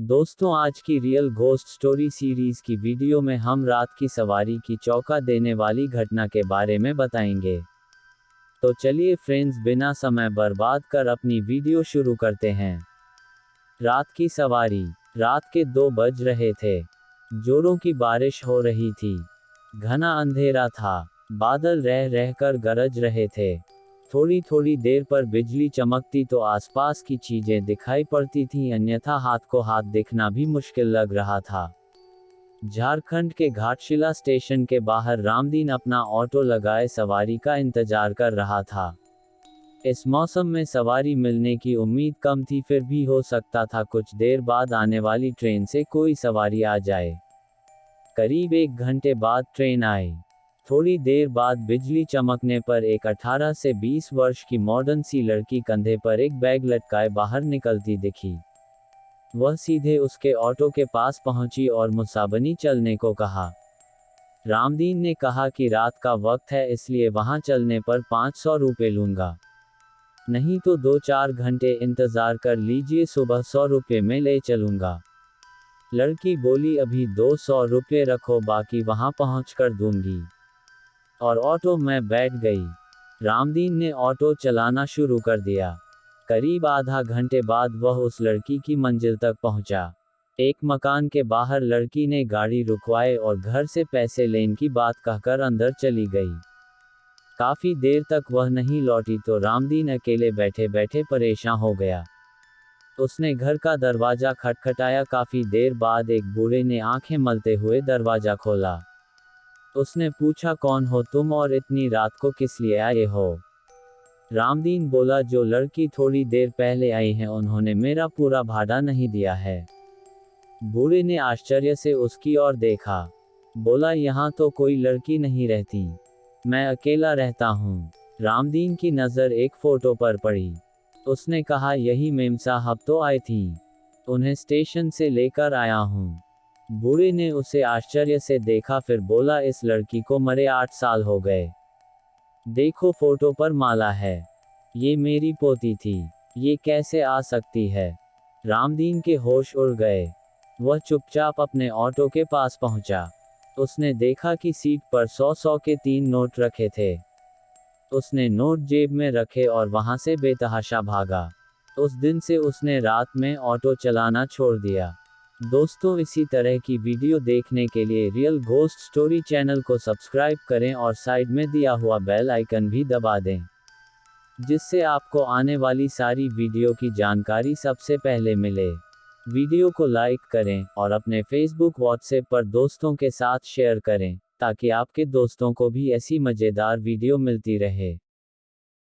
दोस्तों, आज की रियल घोस्ट स्टोरी सीरीज़ की वीडियो में हम रात की सवारी की चौका देने वाली घटना के बारे में बताएँगे। तो चलिए फ्रेंड्स बिना समय बर्बाद कर अपनी वीडियो शुरू करते हैं। रात की सवारी, रात के दो बज रहे थे। जोरों की बारिश हो रही थी। घना अंधेरा था। बादल रह रहकर गरज रहे थे। थोड़ी थोड़ी देर पर बिजली चमकती तो आसपास की चीज़ें दिखाई पड़ती थीं, अन्यथा हाथ को हाथ देखना भी मुश्किल लग रहा था। झारखंड के घाटशिला स्टेशन के बाहर रामदीन अपना ऑटो लगाए सवारी का इंतज़ार कर रहा था। इस मौसम में सवारी मिलने की उम्मीद कम थी, फिर भी हो सकता था कुछ देर बाद आने वाली ट्रेन से कोई सवारी आ जाए। करीब एक घंटे बाद ट्रेन आई। थोड़ी देर बाद बिजली चमकने पर एक 18 से 20 वर्ष की मॉडर्न सी लड़की कंधे पर एक बैग लटकाए बाहर निकलती दिखी। वह सीधे उसके ऑटो के पास पहुँची और मुसाबनी चलने को कहा। रामदीन ने कहा कि रात का वक्त है, इसलिए वहाँ चलने पर 500 रुपये लूँगा। नहीं तो दो चार घंटे इंतज़ार कर लीजिए, सुबह सौ रुपये में ले चलूँगा। लड़की बोली, अभी दो सौ रुपये रखो, बाकी वहाँ पहुँच कर दूँगी। और ऑटो में बैठ गई। रामदीन ने ऑटो चलाना शुरू कर दिया। करीब आधा घंटे बाद वह उस लड़की की मंजिल तक पहुँचा। एक मकान के बाहर लड़की ने गाड़ी रुकवाए और घर से पैसे लेने की बात कहकर अंदर चली गई। काफ़ी देर तक वह नहीं लौटी तो रामदीन अकेले बैठे बैठे परेशान हो गया। उसने घर का दरवाज़ा खटखटाया। काफ़ी देर बाद एक बूढ़े ने आँखें मलते हुए दरवाज़ा खोला। उसने पूछा, कौन हो तुम और इतनी रात को किस लिए आए हो? रामदीन बोला, जो लड़की थोड़ी देर पहले आई है, उन्होंने मेरा पूरा भाड़ा नहीं दिया है। बूढ़े ने आश्चर्य से उसकी ओर देखा। बोला, यहाँ तो कोई लड़की नहीं रहती। मैं अकेला रहता हूँ। रामदीन की नज़र एक फ़ोटो पर पड़ी। उसने कहा, यही मेम साहब तो आई थी। उन्हें स्टेशन से लेकर आया हूँ। बूढ़े ने उसे आश्चर्य से देखा, फिर बोला, इस लड़की को मरे आठ साल हो गए। देखो फ़ोटो पर माला है। ये मेरी पोती थी। ये कैसे आ सकती है? रामदीन के होश उड़ गए। वह चुपचाप अपने ऑटो के पास पहुँचा। उसने देखा कि सीट पर सौ सौ के तीन नोट रखे थे। उसने नोट जेब में रखे और वहाँ से बेतहाशा भागा। उस दिन से उसने रात में ऑटो चलाना छोड़ दिया। दोस्तों, इसी तरह की वीडियो देखने के लिए रियल घोस्ट स्टोरी चैनल को सब्सक्राइब करें और साइड में दिया हुआ बेल आइकन भी दबा दें, जिससे आपको आने वाली सारी वीडियो की जानकारी सबसे पहले मिले। वीडियो को लाइक करें और अपने फेसबुक व्हाट्सएप पर दोस्तों के साथ शेयर करें, ताकि आपके दोस्तों को भी ऐसी मज़ेदार वीडियो मिलती रहे।